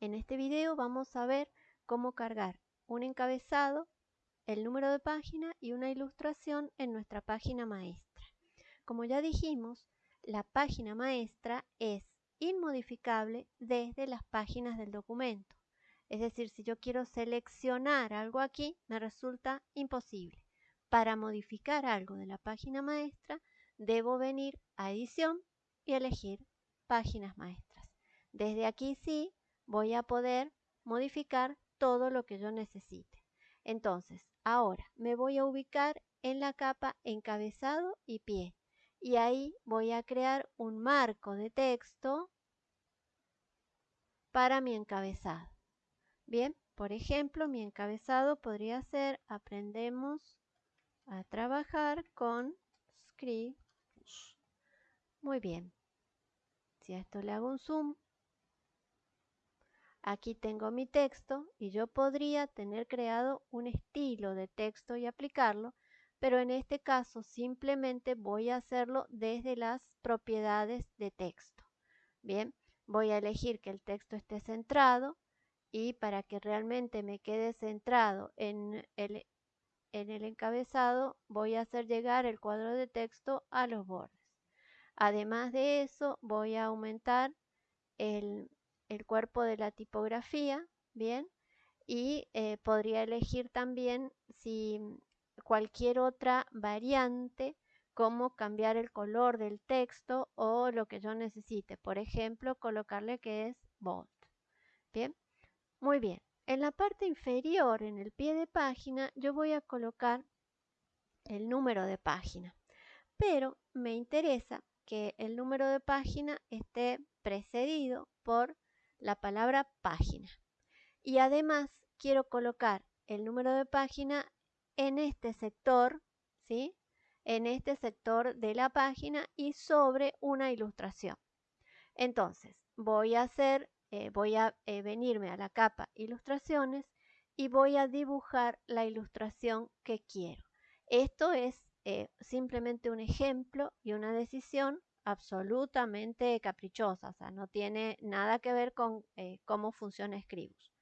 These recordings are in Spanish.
en este video vamos a ver cómo cargar un encabezado, el número de página y una ilustración en nuestra página maestra. Como ya dijimos, la página maestra es inmodificable desde las páginas del documento. Es decir, si yo quiero seleccionar algo aquí, me resulta imposible. Para modificar algo de la página maestra, debo venir a edición y elegir páginas maestras. Desde aquí sí voy a poder modificar todo lo que yo necesite. Entonces, ahora me voy a ubicar en la capa encabezado y pie. Y ahí voy a crear un marco de texto para mi encabezado. Bien, por ejemplo, mi encabezado podría ser aprendemos a trabajar con script. Muy bien. Si a esto le hago un zoom, aquí tengo mi texto y yo podría tener creado un estilo de texto y aplicarlo, pero en este caso simplemente voy a hacerlo desde las propiedades de texto. Bien, voy a elegir que el texto esté centrado y para que realmente me quede centrado en el, en el encabezado voy a hacer llegar el cuadro de texto a los bordes. Además de eso voy a aumentar el, cuerpo de la tipografía, bien, y eh, podría elegir también si cualquier otra variante como cambiar el color del texto o lo que yo necesite. Por ejemplo, colocarle que es bold. Bien, muy bien, en la parte inferior, en el pie de página, yo voy a colocar el número de página. Pero me interesa que el número de página esté precedido por la palabra página. Y además quiero colocar el número de página en este sector, ¿sí? En este sector de la página y sobre una ilustración. Entonces, voy a hacer eh, voy a eh, venirme a la capa ilustraciones y voy a dibujar la ilustración que quiero. Esto es eh, simplemente un ejemplo y una decisión absolutamente caprichosa, o sea, no tiene nada que ver con cómo funciona Scribus.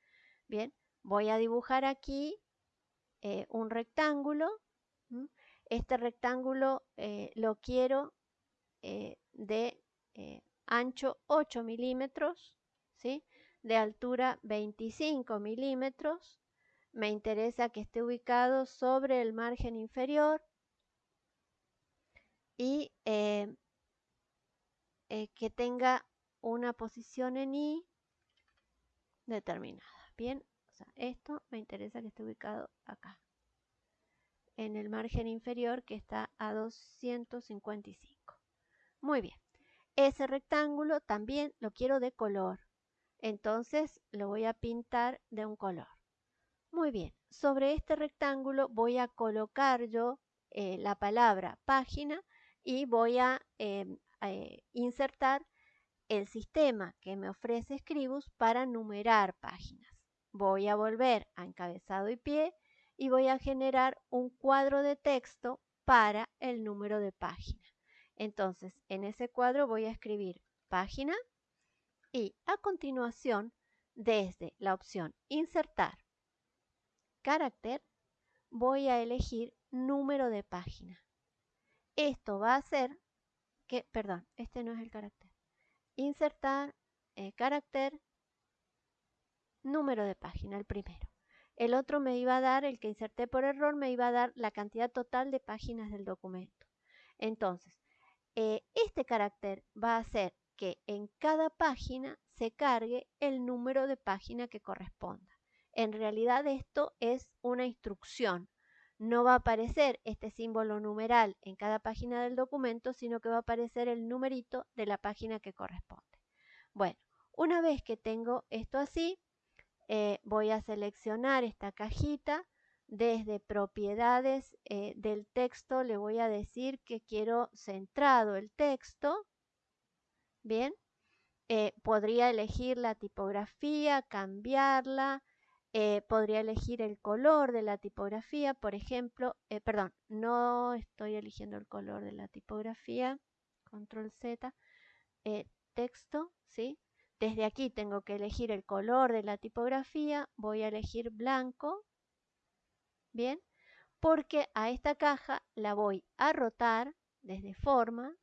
Bien, voy a dibujar aquí un rectángulo. Este rectángulo lo quiero de ancho 8 milímetros de altura 25 milímetros. Me interesa que esté ubicado sobre el margen inferior y eh, eh, que tenga una posición en I determinada. Bien, esto me interesa que esté ubicado acá, en el margen inferior que está a 255. Muy bien, ese rectángulo también lo quiero de color. Entonces lo voy a pintar de un color. Muy bien, sobre este rectángulo voy a colocar yo eh, la palabra página y voy a em, eh, insertar el sistema que me ofrece Scribus para numerar páginas. Voy a volver a encabezado y pie y voy a generar un cuadro de texto para el número de página. Entonces, en ese cuadro voy a escribir página y a continuación, desde la opción Insertar carácter, voy a elegir número de página. Esto va a hacer que, perdón, este no es el carácter. Insertar eh, carácter, número de página, el primero. El otro me iba a dar, el que inserté por error, me iba a dar la cantidad total de páginas del documento. Entonces, eh, este carácter va a ser que en cada página se cargue el número de página que corresponda. En realidad esto es una instrucción. No va a aparecer este símbolo numeral en cada página del documento, sino que va a aparecer el numerito de la página que corresponde. Bueno, una vez que tengo esto así, eh, voy a seleccionar esta cajita. Desde propiedades eh, del texto le voy a decir que quiero centrado el texto. Bien, eh, podría elegir la tipografía, cambiarla, eh, podría elegir el color de la tipografía, por ejemplo, eh, perdón, no estoy eligiendo el color de la tipografía, control Z, texto, ¿sí? Desde aquí tengo que elegir el color de la tipografía. Voy a elegir blanco. Bien. Porque a esta caja la voy a rotar desde forma.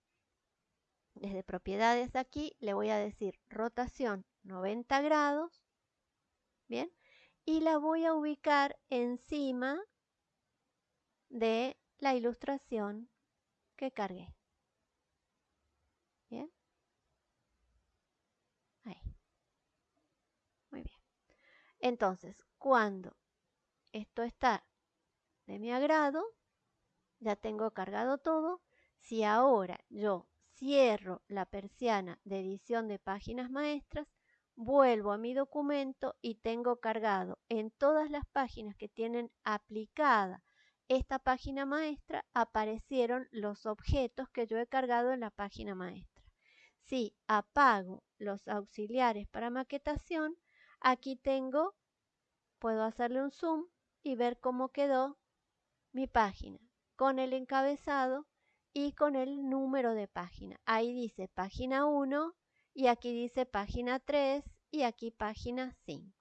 Desde propiedades aquí le voy a decir rotación 90 grados. Bien. Y la voy a ubicar encima de la ilustración que cargué. Bien. Ahí. Muy bien. Entonces, cuando esto está de mi agrado, ya tengo cargado todo. Si ahora yo cierro la persiana de edición de páginas maestras, vuelvo a mi documento y tengo cargado en todas las páginas que tienen aplicada esta página maestra, aparecieron los objetos que yo he cargado en la página maestra. Si apago los auxiliares para maquetación, aquí tengo, puedo hacerle un zoom y ver cómo quedó mi página con el encabezado y con el número de página. Ahí dice página 1 y aquí dice página 3 y aquí página 5.